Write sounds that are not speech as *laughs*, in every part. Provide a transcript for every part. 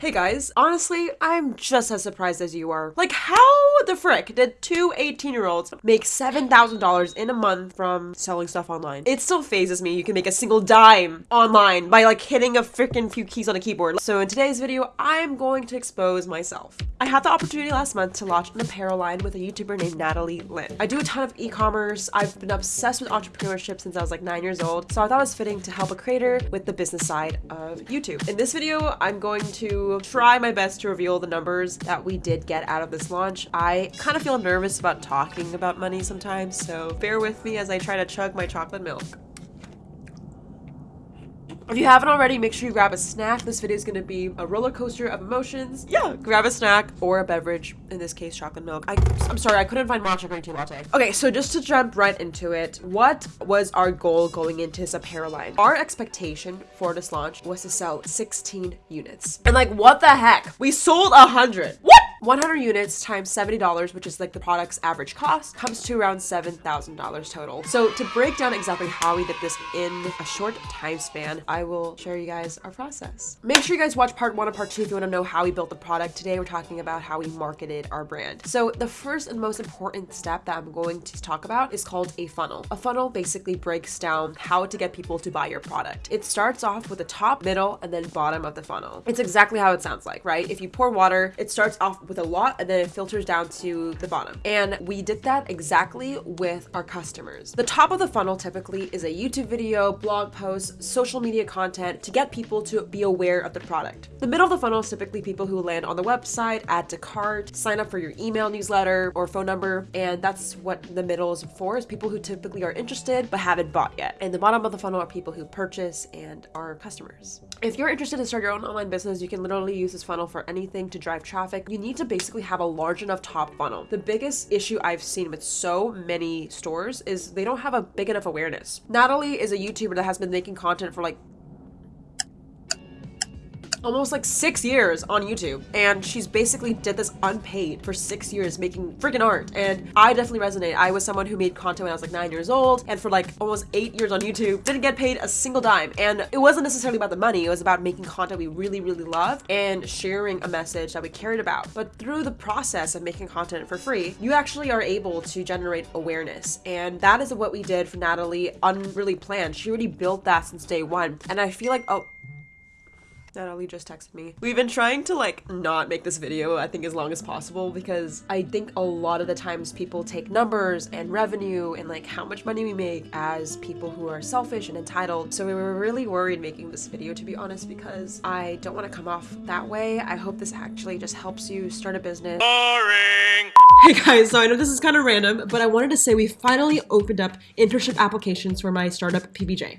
Hey guys, honestly, I'm just as surprised as you are. Like, how the frick did two 18 year olds make $7,000 in a month from selling stuff online? It still fazes me you can make a single dime online by like hitting a freaking few keys on a keyboard. So in today's video, I'm going to expose myself. I had the opportunity last month to launch an apparel line with a YouTuber named Natalie Lynn. I do a ton of e-commerce. I've been obsessed with entrepreneurship since I was like nine years old, so I thought it was fitting to help a creator with the business side of YouTube. In this video, I'm going to try my best to reveal the numbers that we did get out of this launch. I kind of feel nervous about talking about money sometimes, so bear with me as I try to chug my chocolate milk. If you haven't already, make sure you grab a snack. This video is going to be a roller coaster of emotions. Yeah, grab a snack or a beverage, in this case, chocolate milk. I, I'm sorry, I couldn't find matcha green tea latte. Okay, so just to jump right into it, what was our goal going into this apparel line? Our expectation for this launch was to sell 16 units. And like, what the heck? We sold 100. What? 100 units times $70, which is like the product's average cost, comes to around $7,000 total. So to break down exactly how we did this in a short time span, I will share you guys our process. Make sure you guys watch part one and part two if you want to know how we built the product. Today, we're talking about how we marketed our brand. So the first and most important step that I'm going to talk about is called a funnel. A funnel basically breaks down how to get people to buy your product. It starts off with the top, middle, and then bottom of the funnel. It's exactly how it sounds like, right? If you pour water, it starts off with a lot and then it filters down to the bottom. And we did that exactly with our customers. The top of the funnel typically is a YouTube video, blog post, social media content to get people to be aware of the product. The middle of the funnel is typically people who land on the website, add to cart, sign up for your email newsletter or phone number. And that's what the middle is for, is people who typically are interested but haven't bought yet. And the bottom of the funnel are people who purchase and are customers. If you're interested to start your own online business, you can literally use this funnel for anything to drive traffic. You need to basically have a large enough top funnel. The biggest issue I've seen with so many stores is they don't have a big enough awareness. Natalie is a YouTuber that has been making content for like almost like six years on YouTube. And she's basically did this unpaid for six years making freaking art. And I definitely resonate. I was someone who made content when I was like nine years old and for like almost eight years on YouTube, didn't get paid a single dime. And it wasn't necessarily about the money. It was about making content we really, really loved and sharing a message that we cared about. But through the process of making content for free, you actually are able to generate awareness. And that is what we did for Natalie unreally planned. She already built that since day one. And I feel like, oh, Natalie just texted me. We've been trying to like not make this video I think as long as possible because I think a lot of the times people take numbers and revenue and like how much money we make as people who are selfish and entitled. So we were really worried making this video to be honest because I don't want to come off that way. I hope this actually just helps you start a business. Boring! Hey guys, so I know this is kind of random, but I wanted to say we finally opened up internship applications for my startup PBJ.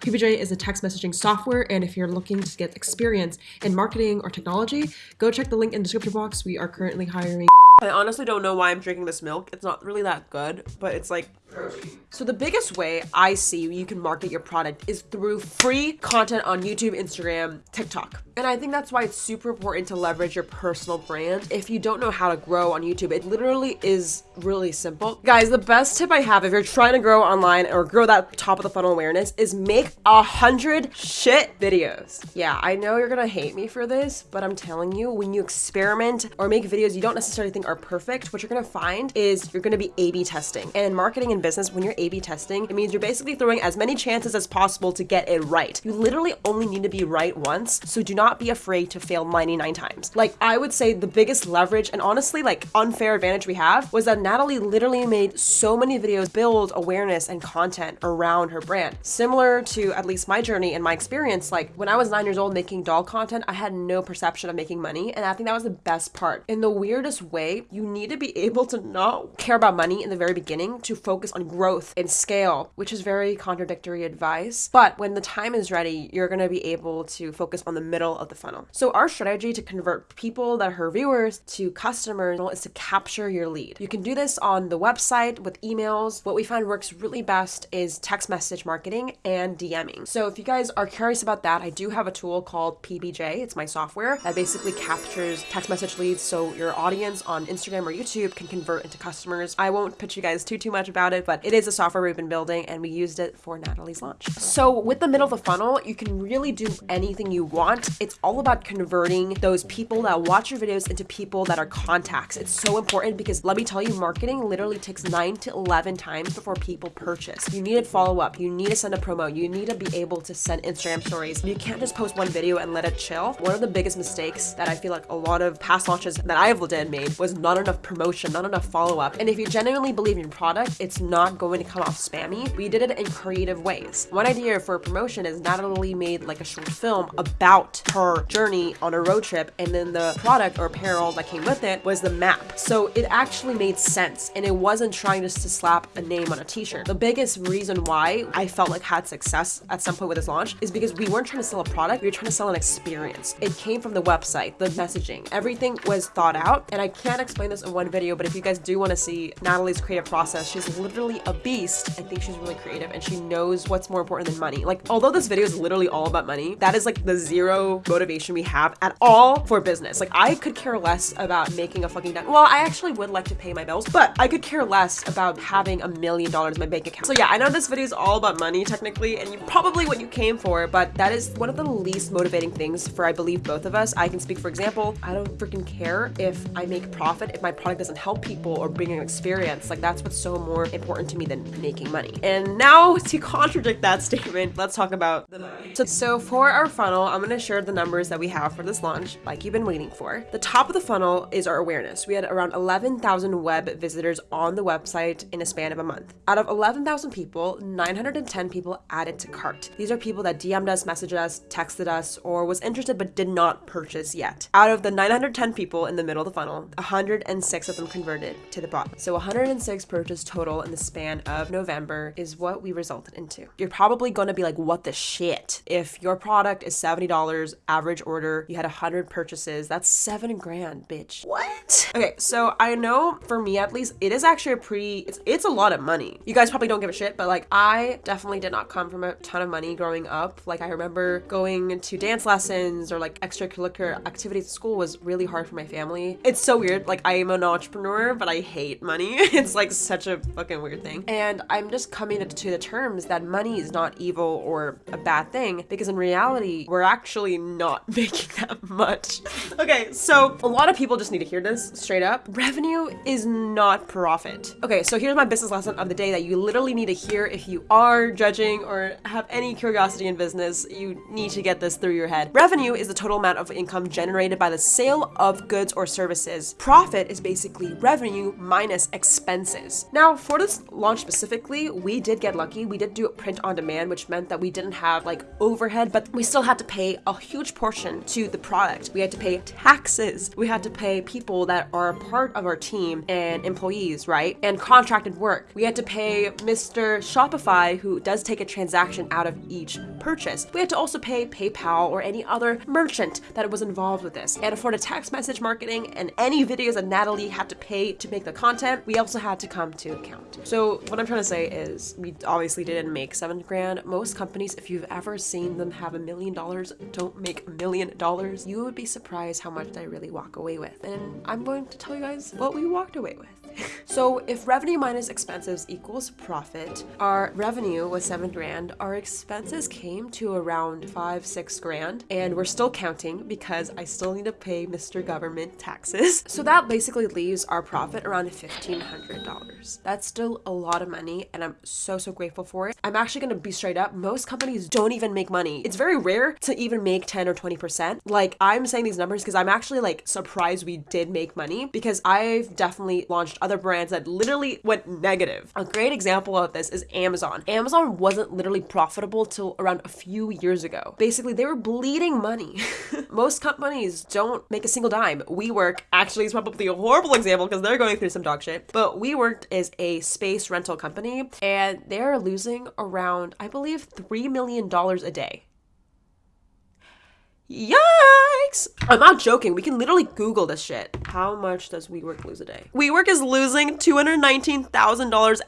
PBJ is a text messaging software, and if you're looking to get experience in marketing or technology, go check the link in the description box. We are currently hiring. I honestly don't know why I'm drinking this milk. It's not really that good, but it's like protein. So the biggest way I see you can market your product is through free content on YouTube, Instagram, TikTok. And I think that's why it's super important to leverage your personal brand. If you don't know how to grow on YouTube, it literally is really simple. Guys, the best tip I have if you're trying to grow online or grow that top of the funnel awareness is make a hundred shit videos. Yeah, I know you're gonna hate me for this, but I'm telling you, when you experiment or make videos you don't necessarily think are perfect, what you're gonna find is you're gonna be A-B testing. And marketing and business, when you're A-B testing, it means you're basically throwing as many chances as possible to get it right. You literally only need to be right once, so do not be afraid to fail 99 times. Like, I would say the biggest leverage and honestly, like, unfair advantage we have was that Natalie literally made so many videos build awareness and content around her brand. Similar to at least my journey and my experience, like, when I was nine years old making doll content, I had no perception of making money, and I think that was the best part. In the weirdest way, you need to be *laughs* able to not care about money in the very beginning to focus on growth and scale, which is very contradictory advice. But when the time is ready, you're going to be able to focus on the middle of the funnel. So our strategy to convert people that are her viewers to customers is to capture your lead. You can do this on the website with emails. What we find works really best is text message marketing and DMing. So if you guys are curious about that, I do have a tool called PBJ. It's my software that basically captures text message leads so your audience on Instagram or YouTube can convert into customers. I won't pitch you guys too too much about it but it is a software we've been building and we used it for Natalie's launch. So with the middle of the funnel, you can really do anything you want. It's all about converting those people that watch your videos into people that are contacts. It's so important because let me tell you, marketing literally takes nine to 11 times before people purchase. You need to follow up. You need to send a promo. You need to be able to send Instagram stories. You can't just post one video and let it chill. One of the biggest mistakes that I feel like a lot of past launches that I've did made was not enough promotion, not enough follow up. And if you genuinely believe in your product, it's not going to come off spammy. We did it in creative ways. One idea for a promotion is Natalie made like a short film about her journey on a road trip, and then the product or apparel that came with it was the map. So it actually made sense, and it wasn't trying just to slap a name on a t-shirt. The biggest reason why I felt like had success at some point with this launch is because we weren't trying to sell a product, we were trying to sell an experience. It came from the website, the messaging, everything was thought out. And I can't explain this in one video, but if you guys do want to see Natalie's creative process, she's literally a beast. I think she's really creative and she knows what's more important than money. Like, although this video is literally all about money, that is like the zero motivation we have at all for business. Like, I could care less about making a fucking dime. Well, I actually would like to pay my bills, but I could care less about having a million dollars in my bank account. So yeah, I know this video is all about money technically, and you probably what you came for, but that is one of the least motivating things for I believe both of us. I can speak for example, I don't freaking care if I make profit if my product doesn't help people or bring an experience. Like that's what's so more important to me than making money. And now to contradict that statement, let's talk about the money. So, for our funnel, I'm gonna share the numbers that we have for this launch, like you've been waiting for. The top of the funnel is our awareness. We had around 11,000 web visitors on the website in a span of a month. Out of 11,000 people, 910 people added to cart. These are people that DM'd us, messaged us, texted us, or was interested but did not purchase yet. Out of the 910 people in the middle of the funnel, 106 of them converted to the bot. So 106 purchase total in the span of November is what we resulted into. You're probably gonna be like, what the shit? If your product is $70 average order, you had 100 purchases, that's seven grand, bitch. What? Okay, so I know for me at least, it is actually a pretty, it's, it's a lot of money. You guys probably don't give a shit, but like I definitely did not come from a ton of money growing up. Like I remember going to dance lessons or like extracurricular activities at school was really hard for my family. It's so weird. Like I am an entrepreneur, but I hate money. *laughs* it's like such a fucking weird thing. And I'm just coming to the terms that money is not evil or a bad thing because in reality, we're actually not *laughs* making that much. okay, so a lot of people just need to hear this straight up. Revenue is not profit. Okay, so here's my business lesson of the day that you literally need to hear if you are judging or have any curiosity in business. You need to get this through your head. Revenue is the total amount of income generated by the sale of goods or services. Profit is basically revenue minus expenses. Now, for this launch specifically, we did get lucky. We did do print on demand, which meant that we didn't have like overhead, but we still had to pay a huge portion to the product. We had to pay taxes. We had to pay people that are part of our team and employees, right? And contracted work. We had to pay Mr. Shopify, who does take a transaction out of each purchase. We had to also pay PayPal or any other merchant that was involved with this. And for the text message marketing and any videos that Natalie had to pay to make the content, we also had to come to account. So what I'm trying to say is we obviously didn't make seven grand. Most companies, if you've ever seen them have a million dollars, don't make a million dollars. You would be surprised how much I really walk away with. And I'm going to tell you guys what we walked away with. So if revenue minus expenses equals profit, our revenue was seven grand, our expenses came to around five, six grand, and we're still counting because I still need to pay Mr. Government taxes. *laughs* So that basically leaves our profit around $1,500. That's still a lot of money, and I'm so, so grateful for it. I'm actually gonna be straight up, most companies don't even make money. It's very rare to even make 10 or 20%. Like, I'm saying these numbers because I'm actually like surprised we did make money because I've definitely launched other brands that literally went negative. A great example of this is Amazon. Amazon wasn't literally profitable till around a few years ago. Basically, they were bleeding money. *laughs* Most companies don't make a single dime. WeWork actually is probably a horrible example because they're going through some dog shit. But WeWork is a space rental company and they're losing around, I believe, $3 million a day. Yikes! I'm not joking. We can literally Google this shit. How much does WeWork lose a day? WeWork is losing $219,000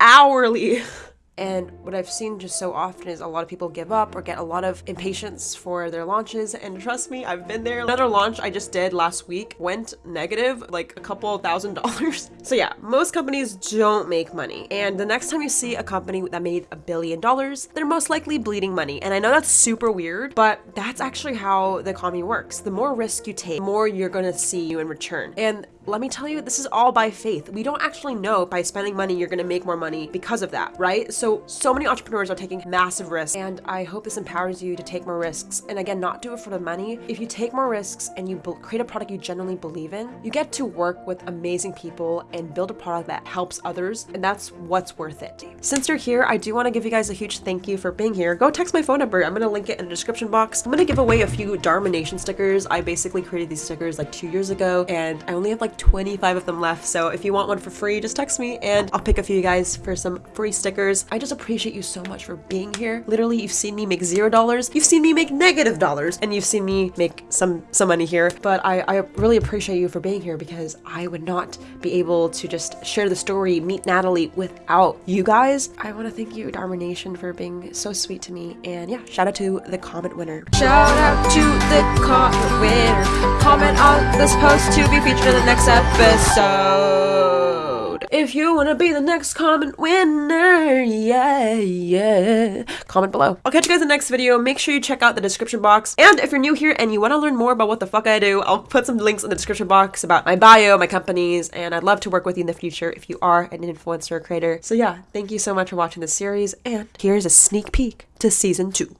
hourly. *laughs* And what I've seen just so often is a lot of people give up or get a lot of impatience for their launches. And trust me, I've been there. Another launch I just did last week went negative, like a couple thousand *laughs* dollars. So yeah, most companies don't make money. And the next time you see a company that made a billion dollars, they're most likely bleeding money. And I know that's super weird, but that's actually how the economy works. The more risk you take, the more you're gonna see you in return. And let me tell you, this is all by faith. We don't actually know by spending money you're gonna make more money because of that, right? So, so many entrepreneurs are taking massive risks, and I hope this empowers you to take more risks. And again, not do it for the money. If you take more risks and you create a product you genuinely believe in, you get to work with amazing people and build a product that helps others, and that's what's worth it. Since you're here, I do wanna give you guys a huge thank you for being here. Go text my phone number. I'm gonna link it in the description box. I'm gonna give away a few Dharma Nation stickers. I basically created these stickers like two years ago, and I only have like 25 of them left. So if you want one for free, just text me and I'll pick a few guys for some free stickers. I just appreciate you so much for being here. Literally, you've seen me make zero dollars. You've seen me make negative dollars and you've seen me make some, some money here. But I, I really appreciate you for being here because I would not be able to just share the story, meet Natalie without you guys. I want to thank you, Dharma Nation, for being so sweet to me. And yeah, shout out to the comment winner. Shout out to the comment winner. Comment on this post to be featured in the next episode. If you want to be the next comment winner, yeah, yeah. Comment below. I'll catch you guys in the next video. Make sure you check out the description box. And if you're new here and you want to learn more about what the fuck I do, I'll put some links in the description box about my bio, my companies, and I'd love to work with you in the future if you are an influencer or creator. So yeah, thank you so much for watching this series, and here's a sneak peek to season two.